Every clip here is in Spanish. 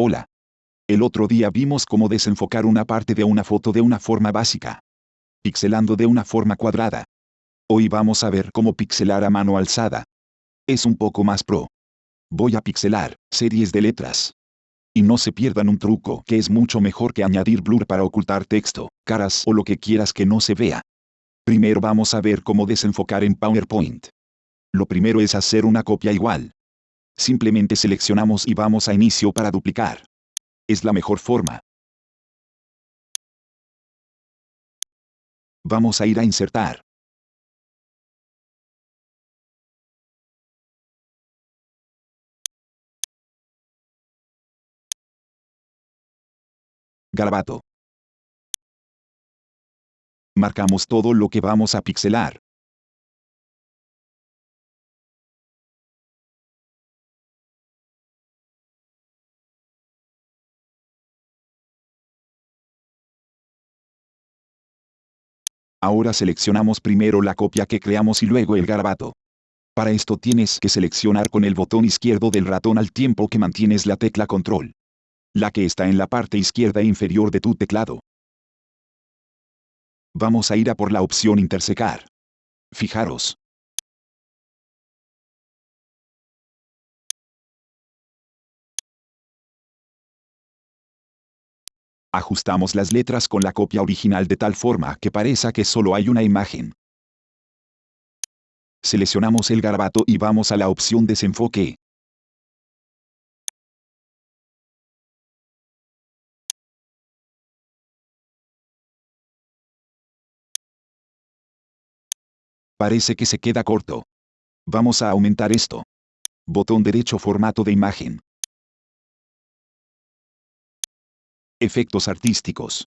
Hola. El otro día vimos cómo desenfocar una parte de una foto de una forma básica. Pixelando de una forma cuadrada. Hoy vamos a ver cómo pixelar a mano alzada. Es un poco más pro. Voy a pixelar series de letras. Y no se pierdan un truco que es mucho mejor que añadir blur para ocultar texto, caras o lo que quieras que no se vea. Primero vamos a ver cómo desenfocar en PowerPoint. Lo primero es hacer una copia igual. Simplemente seleccionamos y vamos a inicio para duplicar. Es la mejor forma. Vamos a ir a insertar. Garabato. Marcamos todo lo que vamos a pixelar. Ahora seleccionamos primero la copia que creamos y luego el garabato. Para esto tienes que seleccionar con el botón izquierdo del ratón al tiempo que mantienes la tecla control. La que está en la parte izquierda inferior de tu teclado. Vamos a ir a por la opción intersecar. Fijaros, Ajustamos las letras con la copia original de tal forma que parezca que solo hay una imagen. Seleccionamos el garabato y vamos a la opción desenfoque. Parece que se queda corto. Vamos a aumentar esto. Botón derecho formato de imagen. Efectos artísticos.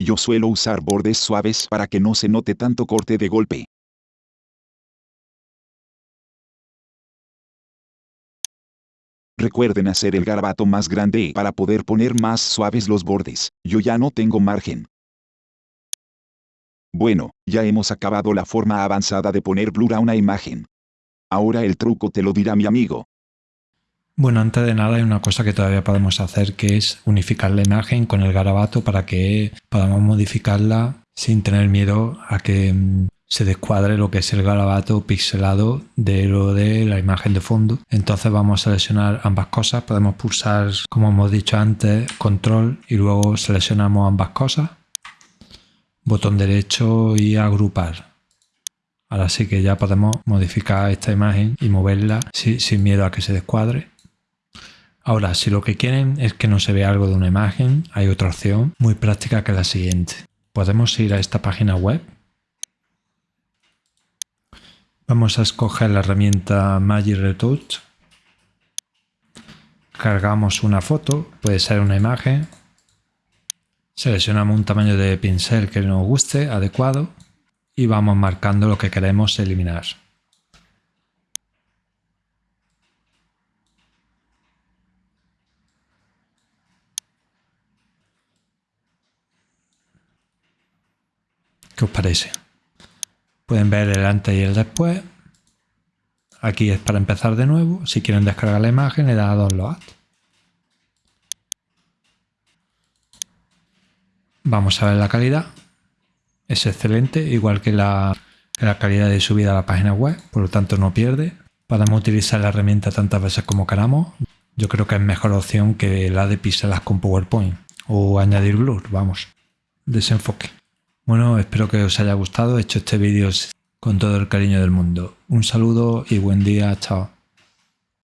Yo suelo usar bordes suaves para que no se note tanto corte de golpe. Recuerden hacer el garabato más grande para poder poner más suaves los bordes. Yo ya no tengo margen. Bueno, ya hemos acabado la forma avanzada de poner blur a una imagen. Ahora el truco te lo dirá mi amigo. Bueno, antes de nada hay una cosa que todavía podemos hacer que es unificar la imagen con el garabato para que podamos modificarla sin tener miedo a que mm, se descuadre lo que es el garabato pixelado de lo de la imagen de fondo. Entonces vamos a seleccionar ambas cosas. Podemos pulsar, como hemos dicho antes, control y luego seleccionamos ambas cosas botón derecho y agrupar. Ahora sí que ya podemos modificar esta imagen y moverla sin miedo a que se descuadre. Ahora, si lo que quieren es que no se vea algo de una imagen, hay otra opción muy práctica que la siguiente. Podemos ir a esta página web. Vamos a escoger la herramienta Magic Retouch. Cargamos una foto, puede ser una imagen, Seleccionamos un tamaño de pincel que nos guste, adecuado, y vamos marcando lo que queremos eliminar. ¿Qué os parece? Pueden ver el antes y el después. Aquí es para empezar de nuevo. Si quieren descargar la imagen, le da a download. Vamos a ver la calidad. Es excelente, igual que la, calidad de subida a la página web, por lo tanto no pierde. Podemos utilizar la herramienta tantas veces como queramos. Yo creo que es mejor opción que la de píxelas con PowerPoint o añadir blur, vamos, desenfoque. Bueno, espero que os haya gustado. He hecho este vídeo con todo el cariño del mundo. Un saludo y buen día. Chao.